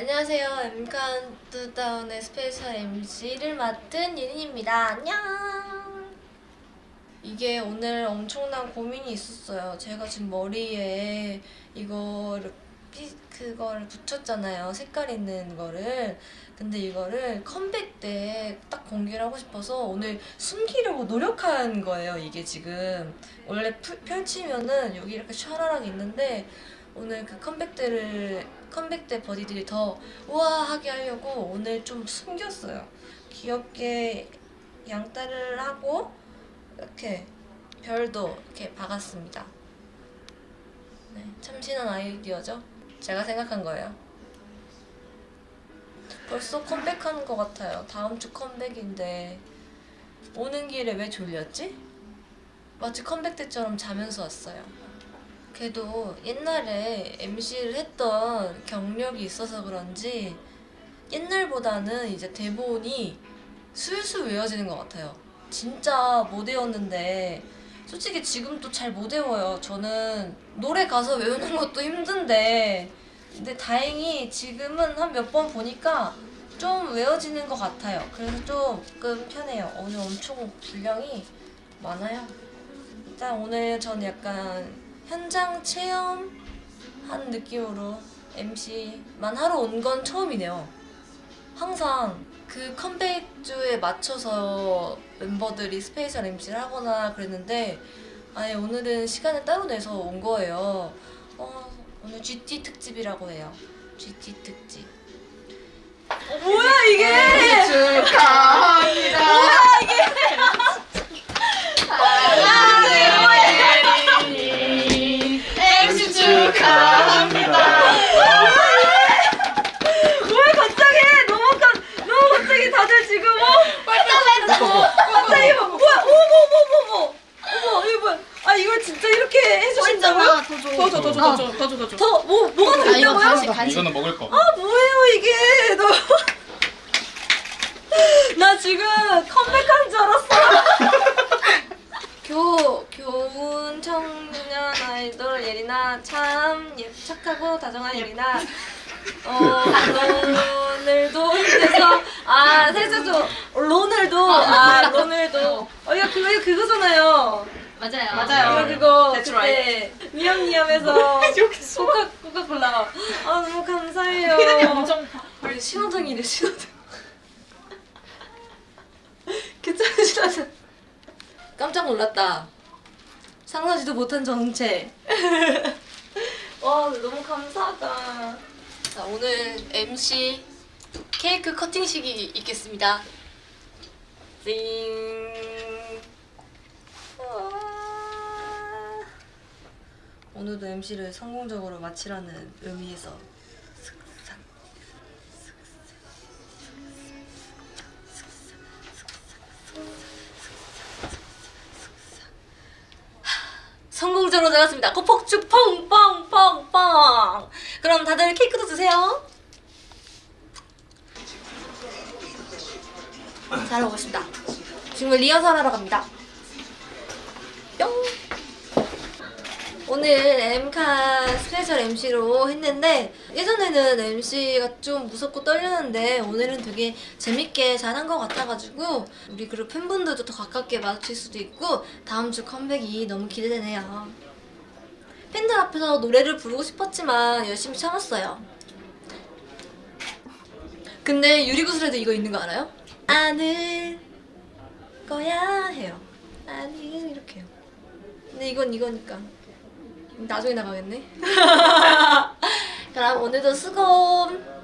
안녕하세요. 카운트다운의 special MC를 맡은 예린입니다. 안녕. 이게 오늘 엄청난 고민이 있었어요. 제가 지금 머리에 이거를 피, 그거를 붙였잖아요. 색깔 있는 거를. 근데 이거를 컴백 때 딱 공개를 하고 싶어서 오늘 숨기려고 노력한 거예요. 이게 지금 원래 풀- 펼치면은 여기 이렇게 샤라락 있는데 오늘 그 컴백 때를 컴백 때 버디들이 더 우아하게 하려고 오늘 좀 숨겼어요. 귀엽게 양따를 하고 이렇게 별도 이렇게 박았습니다. 네, 참신한 아이디어죠? 제가 생각한 거예요. 벌써 컴백하는 것 같아요. 다음 주 컴백인데 오는 길에 왜 졸렸지? 마치 컴백 때처럼 자면서 왔어요. 그래도 옛날에 MC를 했던 경력이 있어서 그런지 옛날보다는 이제 대본이 술술 외워지는 것 같아요. 진짜 못 외웠는데 솔직히 지금도 잘 못 외워요. 저는 노래 가서 외우는 것도 힘든데 근데 다행히 지금은 한 몇 번 보니까 좀 외워지는 것 같아요. 그래서 조금 편해요. 오늘 엄청 분량이 많아요. 일단 오늘 전 약간 현장 체험한 느낌으로 MC만 하러 온 건 처음이네요. 항상 그 컴백주에 맞춰서 멤버들이 special MC를 하거나 그랬는데 아예 오늘은 시간을 따로 내서 온 거예요. 어, 오늘 GT 특집이라고 해요. GT 특집. 어, 뭐야 이게? 축하합니다. 왜 갑자기 너무 깜 너무 갑자기 다들 지금 어 갑자기 막 뭐야 어머 어머 어머 어머 어머 이거 뭐야 아 이걸 진짜 이렇게 해주신다고요? 더줘더줘더줘더줘더줘 더뭐 뭐가 더 아, 있다고요? 이거는 먹을 거. 아 뭐예요 이게 너. 나 지금 컴백한 줄 알았어. 교 교훈 청년 아이돌 예리나 참 예, 착 하고 다정한 예리나. 어 오늘도 힘내서 아 세수도 로늘도 아 로늘도. 어 이거 그거 이거 그거잖아요. 맞아요. 이거 그거 That's 그때 미엄미엄에서 코카 코카콜라 아 너무 감사해요. 엄청 우리 신호등이래 신호등. 괜찮으시다면 깜짝 놀랐다. 상상지도 못한 정체 와 너무 감사하다 자 오늘 MC 케이크 커팅식이 있겠습니다 띵. 오늘도 MC를 성공적으로 마치라는 의미에서 성공적으로 나갔습니다. 그 폭죽 펑펑펑펑. 그럼 다들 케이크도 드세요. 잘하고 있습니다. 지금 리허설 하러 갑니다. 뿅. 오늘 엠카 special MC로 했는데 예전에는 MC가 좀 무섭고 떨리는데 오늘은 되게 재밌게 잘한 것 같아가지고 우리 그룹 팬분들도 더 가깝게 마주칠 수도 있고 다음 주 컴백이 너무 기대되네요. 팬들 앞에서 노래를 부르고 싶었지만 열심히 참았어요. 근데 유리구슬에도 이거 있는 거 알아요? 아는 거야 해요. 아니 이렇게 해요. 근데 이건 이거니까. 나중에 나가겠네. 그럼 오늘도 수고.